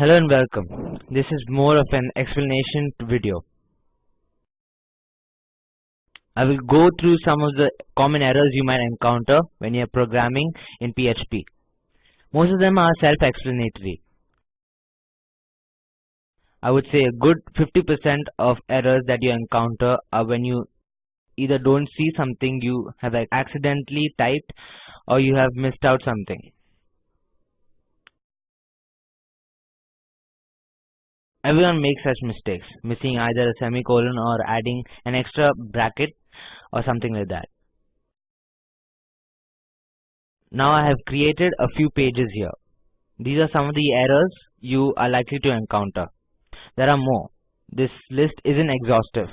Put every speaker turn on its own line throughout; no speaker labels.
Hello and welcome. This is more of an explanation video. I will go through some of the common errors you might encounter when you are programming in PHP. Most of them are self-explanatory. I would say a good 50% of errors that you encounter are when you either don't see something you have accidentally typed or you have missed out something. Everyone makes such mistakes, missing either a semicolon or adding an extra bracket or something like that. Now I have created a few pages here. These are some of the errors you are likely to encounter. There are more. This list isn't exhaustive.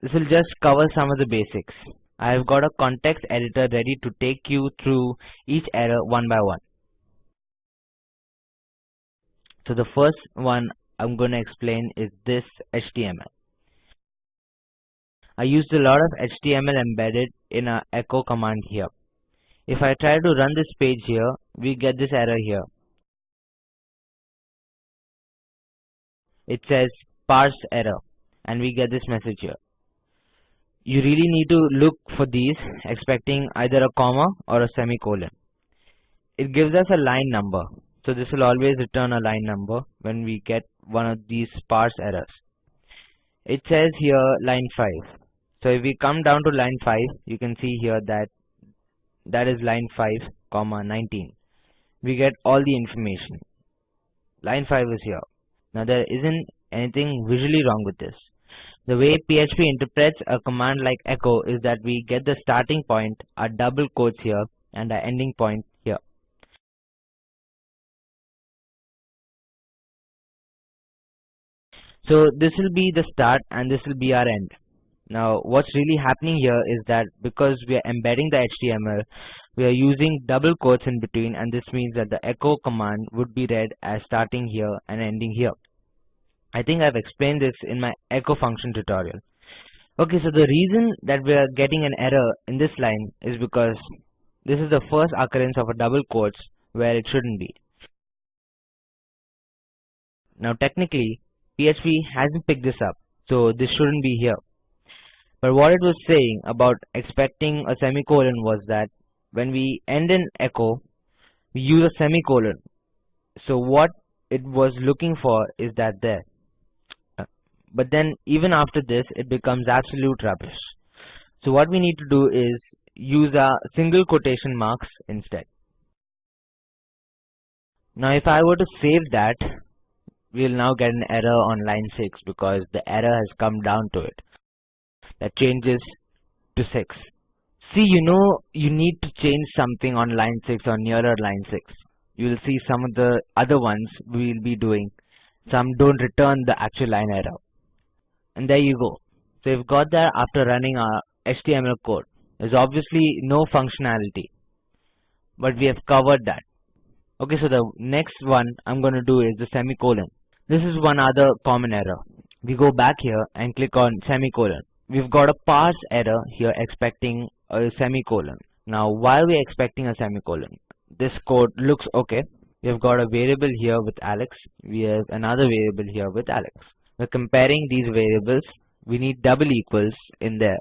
This will just cover some of the basics. I have got a context editor ready to take you through each error one by one. So the first one I'm going to explain is this HTML. I used a lot of HTML embedded in a echo command here. If I try to run this page here, we get this error here. It says parse error and we get this message here. You really need to look for these expecting either a comma or a semicolon. It gives us a line number. So this will always return a line number when we get one of these parse errors. It says here line 5. So if we come down to line 5, you can see here that that is line 5 comma 19. We get all the information. Line 5 is here. Now there isn't anything visually wrong with this. The way PHP interprets a command like echo is that we get the starting point, our double quotes here, and our ending point So this will be the start and this will be our end. Now what's really happening here is that because we are embedding the HTML, we are using double quotes in between and this means that the echo command would be read as starting here and ending here. I think I've explained this in my echo function tutorial. Okay, so the reason that we are getting an error in this line is because this is the first occurrence of a double quotes where it shouldn't be. Now technically, PHP hasn't picked this up, so this shouldn't be here. But what it was saying about expecting a semicolon was that when we end an echo, we use a semicolon. So what it was looking for is that there. But then even after this, it becomes absolute rubbish. So what we need to do is use our single quotation marks instead. Now if I were to save that, we'll now get an error on line 6 because the error has come down to it. That changes to 6. See, you know you need to change something on line 6 or nearer line 6. You will see some of the other ones we will be doing. Some don't return the actual line error. And there you go. So we've got that after running our HTML code. There's obviously no functionality. But we have covered that. Okay, so the next one I'm going to do is the semicolon. This is one other common error. We go back here and click on semicolon. We've got a parse error here expecting a semicolon. Now why are we expecting a semicolon? This code looks okay. We've got a variable here with Alex. We have another variable here with Alex. We're comparing these variables. We need double equals in there.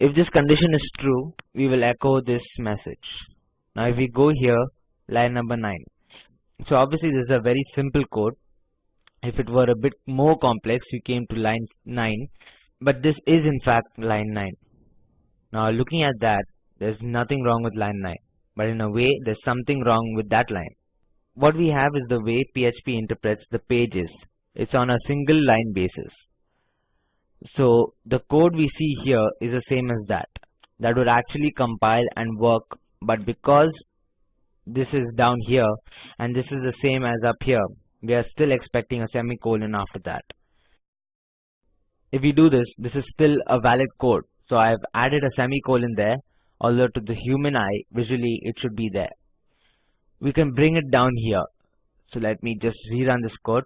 If this condition is true, we will echo this message. Now if we go here, line number 9. So obviously this is a very simple code if it were a bit more complex, we came to line 9, but this is in fact line 9. Now looking at that, there's nothing wrong with line 9, but in a way there's something wrong with that line. What we have is the way PHP interprets the pages. It's on a single line basis. So the code we see here is the same as that. That would actually compile and work, but because this is down here and this is the same as up here, we are still expecting a semicolon after that. If we do this, this is still a valid code. So I've added a semicolon there, although to the human eye, visually it should be there. We can bring it down here. So let me just rerun this code.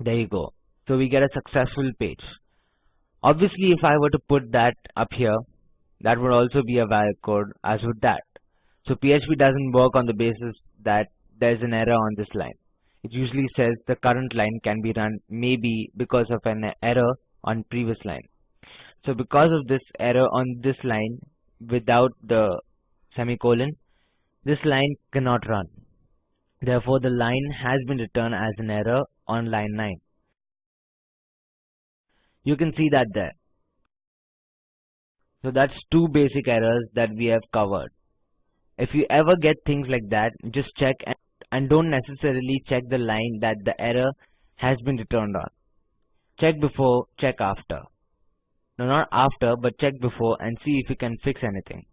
There you go. So we get a successful page. Obviously, if I were to put that up here, that would also be a valid code as would that. So PHP doesn't work on the basis that there's an error on this line. It usually says the current line can be run maybe because of an error on previous line. So because of this error on this line without the semicolon, this line cannot run. Therefore, the line has been returned as an error on line 9. You can see that there. So that's two basic errors that we have covered. If you ever get things like that, just check and, and don't necessarily check the line that the error has been returned on. Check before, check after. No, not after, but check before and see if you can fix anything.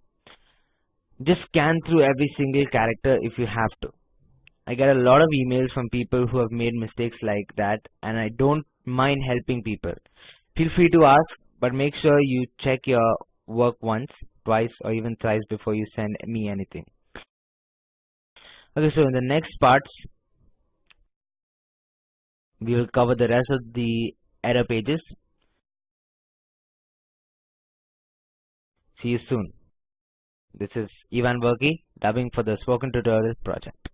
Just scan through every single character if you have to. I get a lot of emails from people who have made mistakes like that and I don't mind helping people. Feel free to ask, but make sure you check your work once, twice or even thrice before you send me anything. Okay, so in the next parts, we will cover the rest of the error pages. See you soon. This is Ivan Verki, dubbing for the Spoken Tutorial project.